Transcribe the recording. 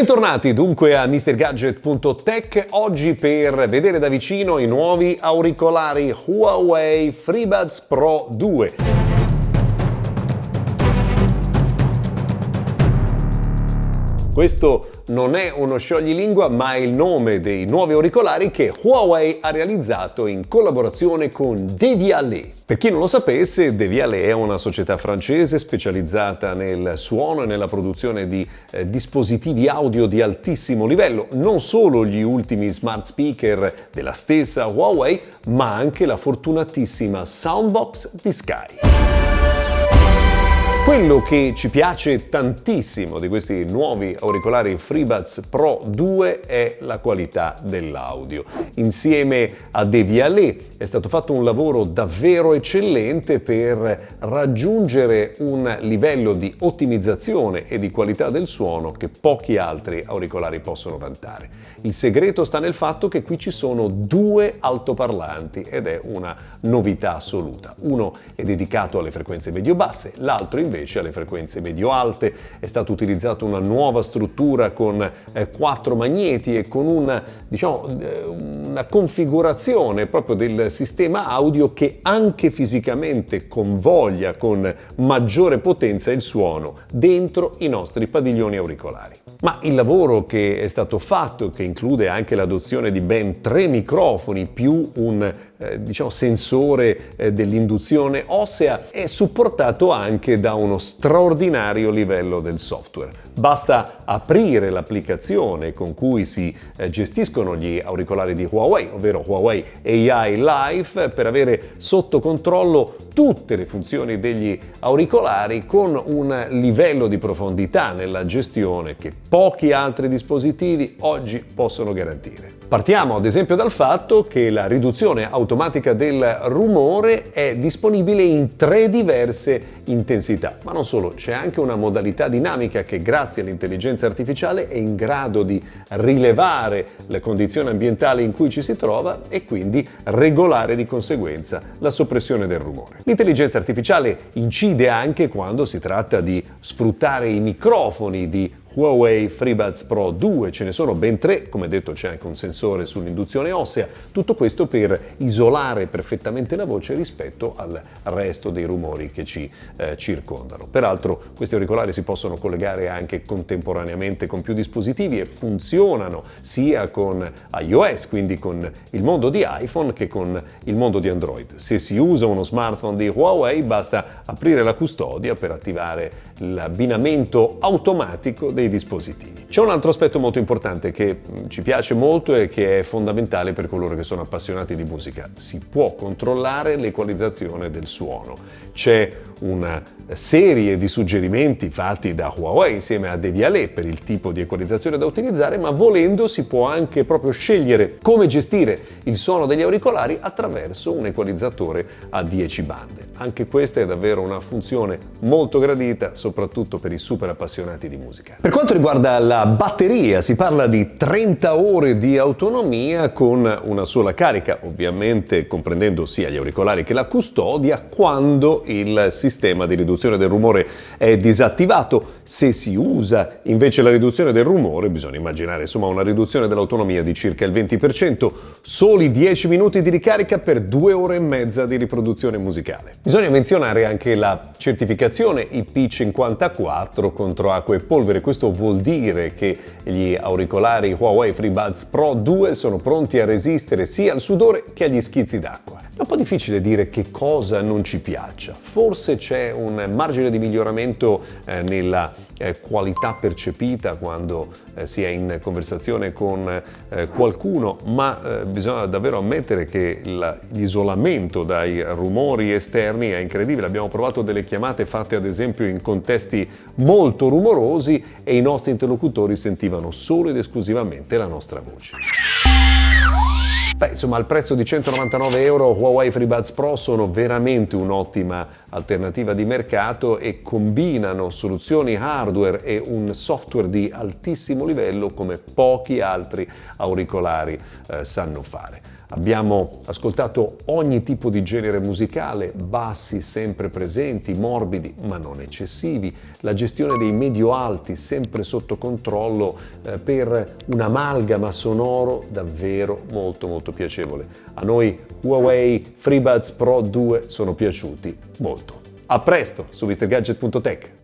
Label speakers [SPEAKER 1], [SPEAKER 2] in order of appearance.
[SPEAKER 1] Bentornati dunque a MrGadget.tech, oggi per vedere da vicino i nuovi auricolari Huawei FreeBuds Pro 2. Questo non è uno scioglilingua ma è il nome dei nuovi auricolari che Huawei ha realizzato in collaborazione con Devialet. Per chi non lo sapesse, Devialet è una società francese specializzata nel suono e nella produzione di eh, dispositivi audio di altissimo livello, non solo gli ultimi smart speaker della stessa Huawei, ma anche la fortunatissima Soundbox di Sky. Quello che ci piace tantissimo di questi nuovi auricolari FreeBuds Pro 2 è la qualità dell'audio. Insieme a Devialet è stato fatto un lavoro davvero eccellente per raggiungere un livello di ottimizzazione e di qualità del suono che pochi altri auricolari possono vantare. Il segreto sta nel fatto che qui ci sono due altoparlanti ed è una novità assoluta. Uno è dedicato alle frequenze medio-basse, l'altro invece invece alle frequenze medio-alte. È stata utilizzata una nuova struttura con eh, quattro magneti e con una, diciamo, eh, una configurazione proprio del sistema audio che anche fisicamente convoglia con maggiore potenza il suono dentro i nostri padiglioni auricolari. Ma il lavoro che è stato fatto, che include anche l'adozione di ben tre microfoni più un eh, diciamo, sensore eh, dell'induzione ossea, è supportato anche da uno straordinario livello del software. Basta aprire l'applicazione con cui si eh, gestiscono gli auricolari di Huawei, ovvero Huawei AI Life, per avere sotto controllo tutte le funzioni degli auricolari con un livello di profondità nella gestione che pochi altri dispositivi oggi possono garantire. Partiamo ad esempio dal fatto che la riduzione automatica del rumore è disponibile in tre diverse intensità, ma non solo, c'è anche una modalità dinamica che grazie all'intelligenza artificiale è in grado di rilevare le condizioni ambientali in cui ci si trova e quindi regolare di conseguenza la soppressione del rumore. L'intelligenza artificiale incide anche quando si tratta di sfruttare i microfoni di Huawei FreeBuds Pro 2, ce ne sono ben tre, come detto c'è anche un sensore sull'induzione ossea, tutto questo per isolare perfettamente la voce rispetto al resto dei rumori che ci eh, circondano. Peraltro questi auricolari si possono collegare anche contemporaneamente con più dispositivi e funzionano sia con iOS, quindi con il mondo di iPhone, che con il mondo di Android. Se si usa uno smartphone di Huawei basta aprire la custodia per attivare l'abbinamento automatico dei dispositivi. C'è un altro aspetto molto importante che mm, ci piace molto e che è fondamentale per coloro che sono appassionati di musica. Si può controllare l'equalizzazione del suono. C'è una serie di suggerimenti fatti da Huawei insieme a Devialet per il tipo di equalizzazione da utilizzare, ma volendo si può anche proprio scegliere come gestire il suono degli auricolari attraverso un equalizzatore a 10 bande. Anche questa è davvero una funzione molto gradita, soprattutto per i super appassionati di musica. Per quanto riguarda la batteria, si parla di 30 ore di autonomia con una sola carica, ovviamente comprendendo sia gli auricolari che la custodia, quando il sistema di riduzione del rumore è disattivato. Se si usa invece la riduzione del rumore, bisogna immaginare insomma una riduzione dell'autonomia di circa il 20%, soli 10 minuti di ricarica per 2 ore e mezza di riproduzione musicale. Bisogna menzionare anche la certificazione IP54 contro acqua e polvere, questo vuol dire che gli auricolari Huawei FreeBuds Pro 2 sono pronti a resistere sia al sudore che agli schizzi d'acqua. È un po' difficile dire che cosa non ci piaccia. Forse c'è un margine di miglioramento eh, nella eh, qualità percepita quando eh, si è in conversazione con qualcuno, ma bisogna davvero ammettere che l'isolamento dai rumori esterni è incredibile. Abbiamo provato delle chiamate fatte ad esempio in contesti molto rumorosi e i nostri interlocutori sentivano solo ed esclusivamente la nostra voce. Beh, insomma, al prezzo di 199 euro Huawei FreeBuds Pro sono veramente un'ottima alternativa di mercato e combinano soluzioni hardware e un software di altissimo livello come pochi altri auricolari eh, sanno fare. Abbiamo ascoltato ogni tipo di genere musicale, bassi sempre presenti, morbidi ma non eccessivi, la gestione dei medio-alti sempre sotto controllo eh, per un'amalgama sonoro davvero molto molto piacevole. A noi Huawei FreeBuds Pro 2 sono piaciuti molto. A presto su MrGadget.tech!